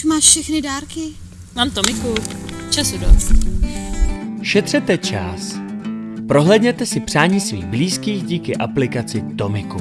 Už máš všechny dárky? Mám to, Miku. Času dost. Šetřete čas. Prohlédněte si přání svých blízkých díky aplikaci Tomiku.